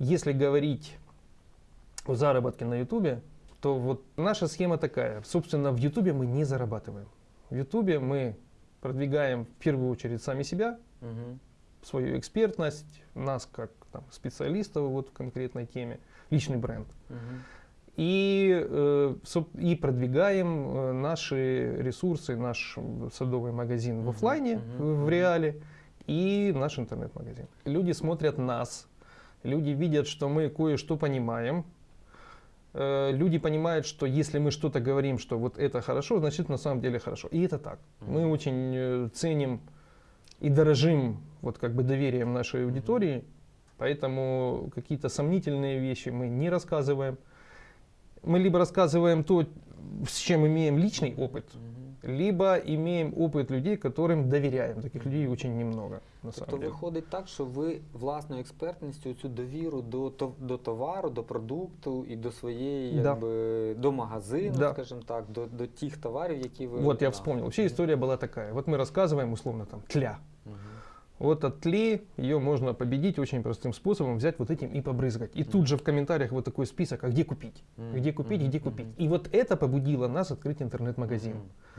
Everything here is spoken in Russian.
Если говорить о заработке на Ютубе, то вот наша схема такая. Собственно, в Ютубе мы не зарабатываем. В Ютубе мы продвигаем в первую очередь сами себя, Мгм. свою экспертность, нас как там, специалистов вот в конкретной теме, личный бренд. Мгм. И, э, и продвигаем э, наши ресурсы, наш садовый магазин в Мгм, офлайне, мгм, в реале, и наш интернет-магазин. Люди смотрят нас, люди видят, что мы кое-что понимаем, Э, люди понимают, что если мы что-то говорим, что вот это хорошо, значит на самом деле хорошо. И это так. Мы очень э, ценим и дорожим вот как бы доверием нашей аудитории, поэтому какие-то сомнительные вещи мы не рассказываем. Мы либо рассказываем то, с чем имеем личный опыт, Мгм. либо имеем опыт людей, которым доверяем. Таких людей очень немного на Тобто самом деле. виходить так, що ви власною експертністю цю довіру до, то- до товару, до продукту і до своєї, Да. якби, до магазину, Да. скажімо так, до, до тих товарів, які ви. Вот я да. вспомнил. Вообще Мгм. история была такая. Вот мы рассказываем условно там тля. Вот от тли ее можно победить очень простым способом, взять вот этим и побрызгать. И тут же в комментариях вот такой список, а где купить? Где купить, где купить? И вот это побудило нас открыть интернет-магазин.